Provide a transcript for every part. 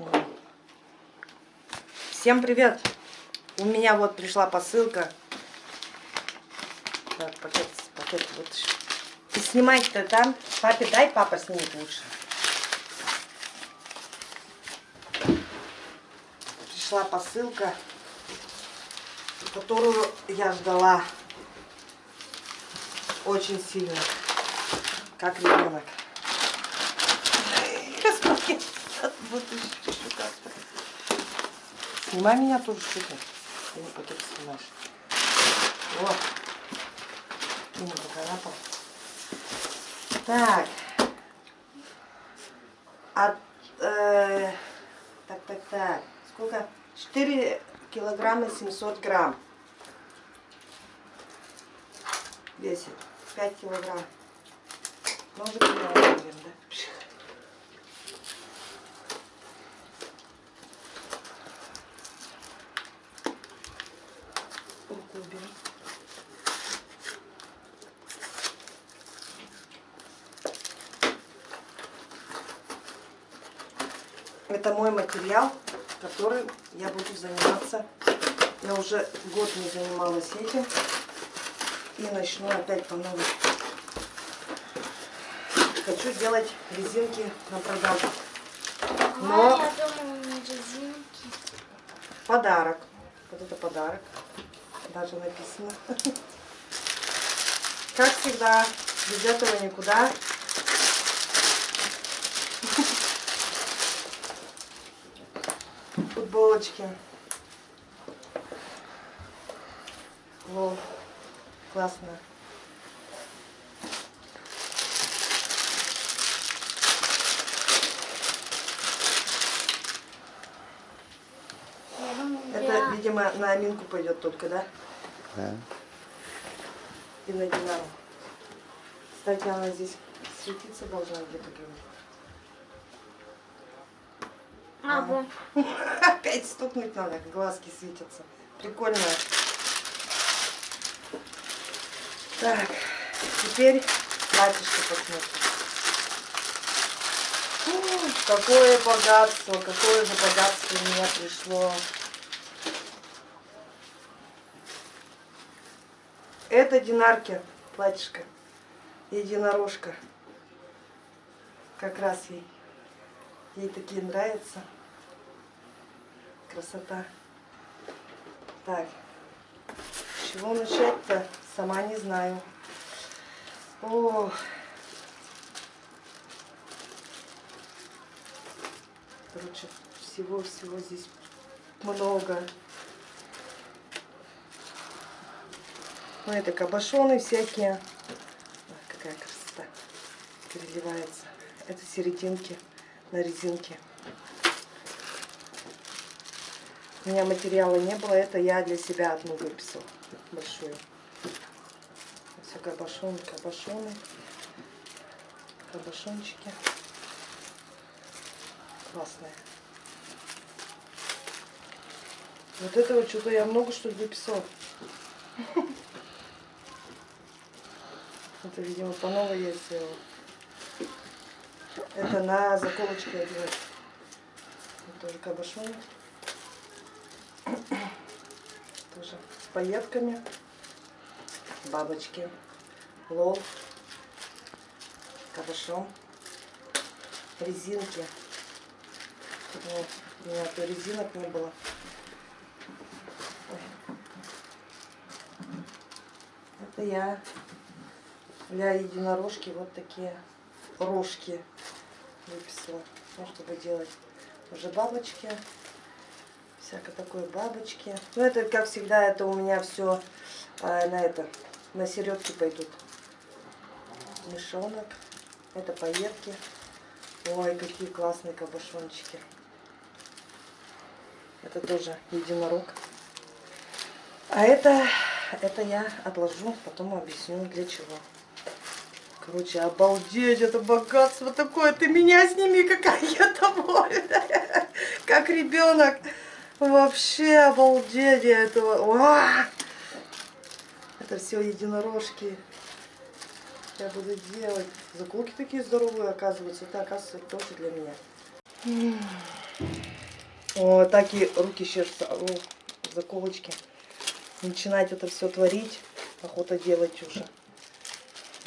сниму. Всем привет! У меня вот пришла посылка. Так, пакет, пакет вытащу. И снимать-то там. Папе дай, папа снимет лучше. Пришла посылка, которую я ждала очень сильно. Как ребенок. Вот еще как-то. Снимай меня тоже что-то. Ты не пакет снимаешь. Вот. И не покарапал. Так. От, э, так, так, так. Сколько? 4 килограмма 700 грамм. Весит. 5 килограмм. Может, наверное, да? Уберу. Это мой материал, который я буду заниматься. Я уже год не занималась этим. И начну опять по новой. Хочу делать резинки на продажу. Но я думала, не резинки. подарок. Вот это подарок. Даже написано. Как всегда, без этого никуда. Футболочки. Лол. Классно. Это, видимо, на Аминку пойдет только, да? Да. И на Динару. Кстати, она здесь светиться должна где-то. говорю. А, вон. Опять стукнуть надо, глазки светятся. Прикольно. Так, теперь платьишко посмотрим. Фу, Какое богатство, какое же богатство у меня пришло. Это динарки, платьишко, единорожка. Как раз ей. Ей такие нравятся. Красота. Так, с чего начать-то? Сама не знаю. О, короче, всего-всего здесь много. Ну, это кабошоны всякие. Ой, какая красота. Переливается. Это серединки на резинке. У меня материала не было, это я для себя одну выписала, большую. Все кабошоны, кабошоны, кабошончики. Классные. Вот этого что-то я много что ли выписала. Это, видимо, по новой я сделала. Это на заколочке одевать. Тоже кабошоны. Тоже с пайетками. Бабочки. Лол. Кабошон. Резинки. Вот, у меня то резинок не было. Это я для единорожки вот такие рожки выписала, ну, чтобы делать уже бабочки, всякое такое бабочки. Ну это, как всегда, это у меня все на это, на середки пойдут. Мешонок, это пайетки. Ой, какие классные кабошончики. Это тоже единорог. А это, это я отложу, потом объясню для чего. Короче, обалдеть, это богатство такое. Ты меня сними, какая я довольная. Как ребенок. Вообще обалдеть я этого. Уа! Это все единорожки. Я буду делать. Заколки такие здоровые, оказывается. Это, оказывается, тоже для меня. О, так и руки чешутся. О, заколочки. Начинать это все творить. Охота делать уже.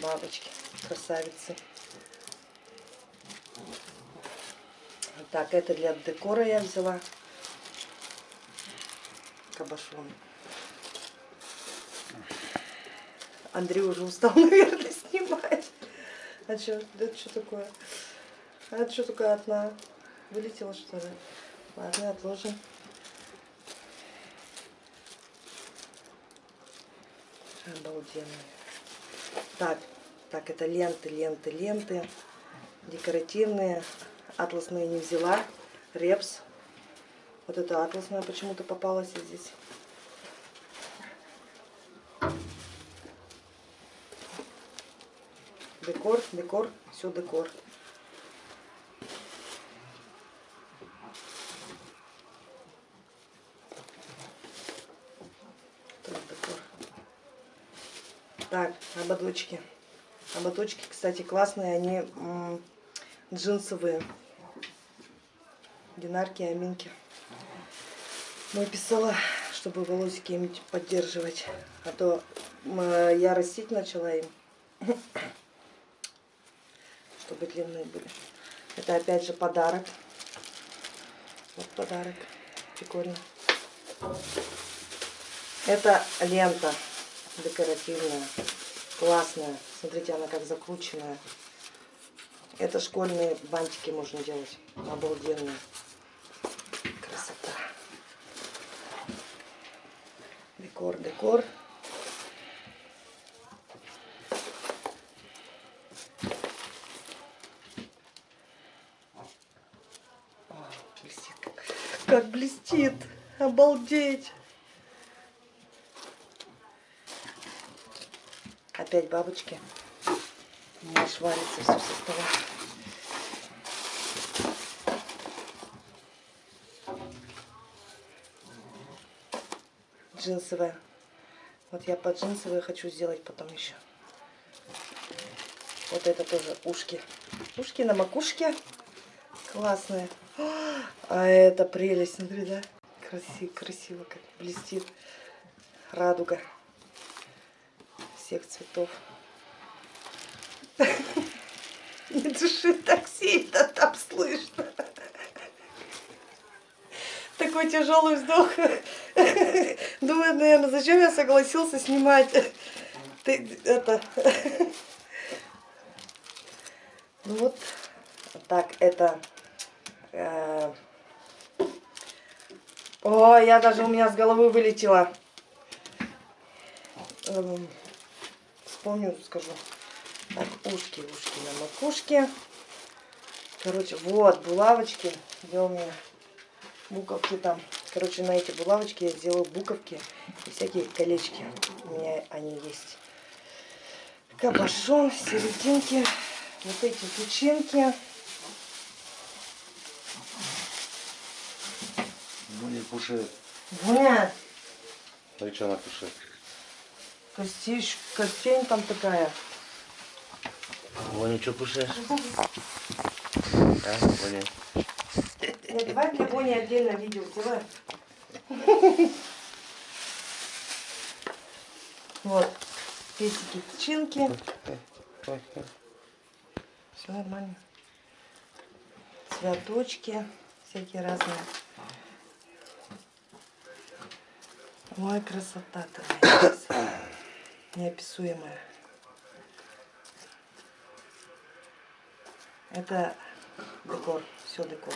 Бабочки, красавицы. Так, это для декора я взяла. Кабашон. Андрей уже устал, наверное, снимать. А что? Это что такое? А это что такое одна? Вылетела что ли? Ладно, отложим. Обалденно. Так, так, это ленты, ленты, ленты. Декоративные. Атласные не взяла. Репс. Вот это атласная почему-то попалась здесь. Декор, декор, все декор. Так, ободочки. Ободочки, кстати, классные, они джинсовые. Динарки, аминки. Мой писала, чтобы волосики им поддерживать. А то я растить начала им. Чтобы длинные были. Это опять же подарок. Вот подарок. Прикольно. Это лента декоративная. Классная. Смотрите, она как закрученная. Это школьные бантики можно делать. Обалденные. Красота. Декор, декор. Как блестит. Обалдеть. Опять бабочки. У меня аж все со стола. Джинсовая. Вот я под джинсовые хочу сделать потом еще. Вот это тоже ушки. Ушки на макушке. Классные. А это прелесть, смотри, да? Красиво, красиво как блестит. Радуга всех цветов. Не души так сильно, там слышно. Такой тяжелый вздох. Думаю, наверное, зачем я согласился снимать? Ты это. Ну вот так, это. э, О, я даже у меня с головы вылетела. Вспомню, скажу. Так, ушки, ушки на макушке. Короче, вот, булавочки. Где у меня буковки там. Короче, на эти булавочки я сделаю буковки и всякие колечки. У меня они есть. Кабошон, серединки. Вот эти печеньки. Не пуши. Ну и что она пуши? Костей, костень там такая. Вон что пушишь? А, Ваня? Нет, давай для Бони отдельно видео сделаем. Вот, песики, печенки. Все нормально. Цветочки всякие разные. Ой, красота-то моя. Неописуемая. Это декор, все декор.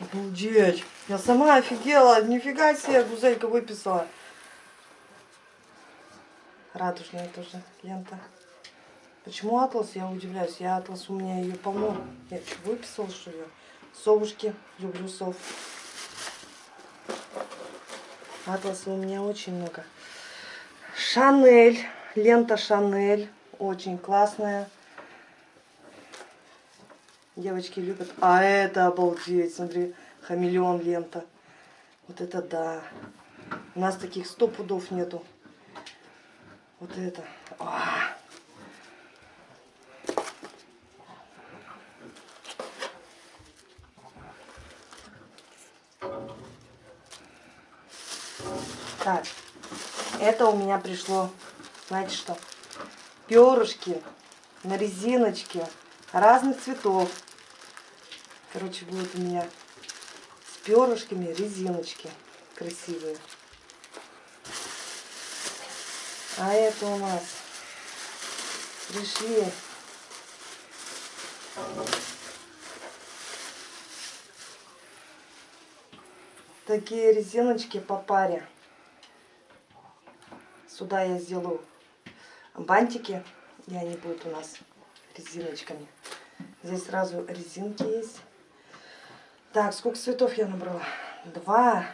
Обалдеть. Я сама офигела. Нифига себе, гузелька выписала. Радужная тоже лента. Почему атлас? Я удивляюсь. Я атлас, у меня ее полно. Я что, выписала, что ли? Совушки. Люблю сов. Атласа у меня очень много. Шанель, лента Шанель, очень классная. Девочки любят. А это обалдеть, смотри, хамелеон лента. Вот это да. У нас таких сто пудов нету. Вот это. А. Так это у меня пришло, знаете что, перышки на резиночке разных цветов. Короче, будет у меня с перышками резиночки красивые. А это у нас пришли такие резиночки по паре. Сюда я сделаю бантики, и они будут у нас резиночками. Здесь сразу резинки есть. Так, сколько цветов я набрала? Два.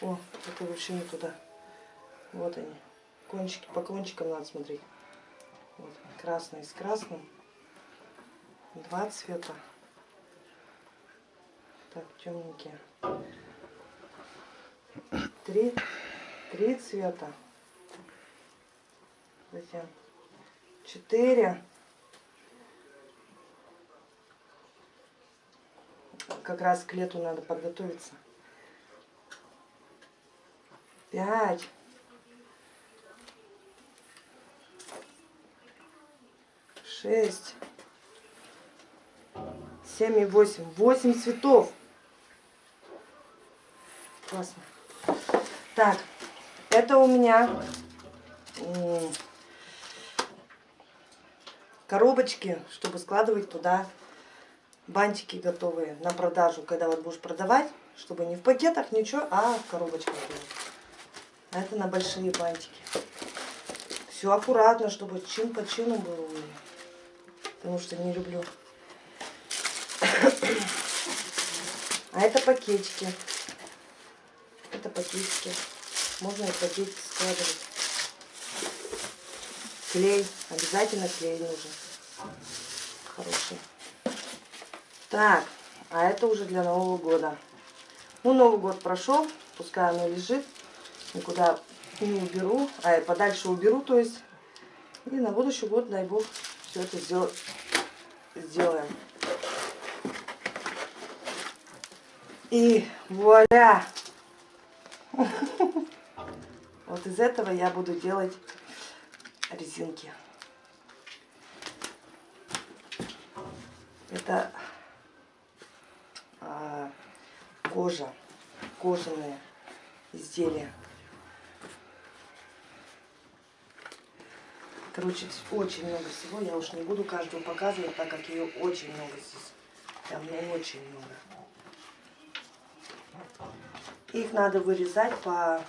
О, это вообще не туда. Вот они. Кончики, по кончикам надо смотреть. Вот, красный с красным. Два цвета. Так, темненькие. Три, три цвета. Затем четыре. Как раз к лету надо подготовиться. Пять. Шесть. Семь и восемь. Восемь цветов. Классно. Так, это у меня коробочки, чтобы складывать туда бантики готовые на продажу, когда вот будешь продавать, чтобы не в пакетах, ничего, а в коробочках. А это на большие бантики. Все аккуратно, чтобы чин по чину было. Потому что не люблю. А это пакетики. Это пакетики. Можно и пакетики складывать. Клей. Обязательно клей нужен. Хороший. Так, а это уже для Нового года. Ну, Новый год прошел, пускай оно лежит. Никуда не уберу, а подальше уберу, то есть. И на будущий год, дай бог, все это сдел... сделаем. И вуаля! Вот из этого я буду делать резинки. Это а, кожа, кожаные изделия. Короче, очень много всего. Я уж не буду каждую показывать, так как ее очень много здесь. Прям ну, очень много. Их надо вырезать по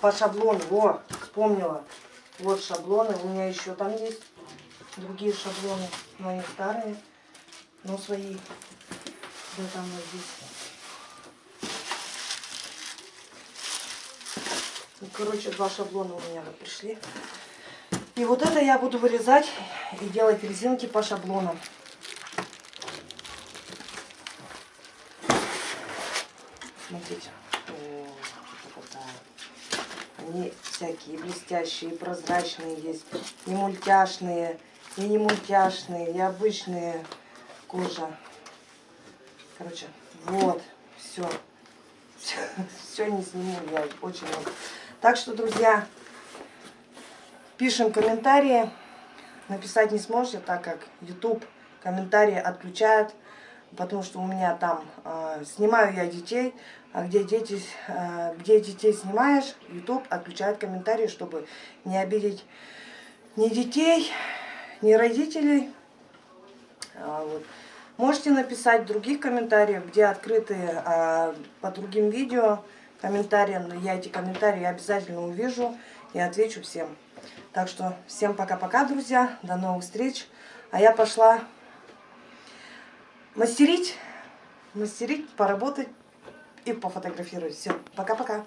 по шаблону. Во, вспомнила. Вот шаблоны. У меня еще там есть другие шаблоны. Но они старые. Но свои. Да там вот здесь. Ну, короче, два шаблона у меня вот пришли. И вот это я буду вырезать и делать резинки по шаблонам. Смотрите. Они всякие блестящие, прозрачные есть. И мультяшные, и не мультяшные, и обычные кожа. Короче, вот, все. Все, все не сниму, я очень много. Так что, друзья, пишем комментарии. Написать не сможете, так как YouTube комментарии отключает, потому что у меня там э, снимаю я детей, а где, дети, э, где детей снимаешь, YouTube отключает комментарии, чтобы не обидеть ни детей, ни родителей. А, вот. Можете написать в других комментариях, где открытые а, по другим видео комментарии. Я эти комментарии обязательно увижу и отвечу всем. Так что всем пока-пока, друзья. До новых встреч. А я пошла мастерить, мастерить, поработать и пофотографировать. Все, пока-пока.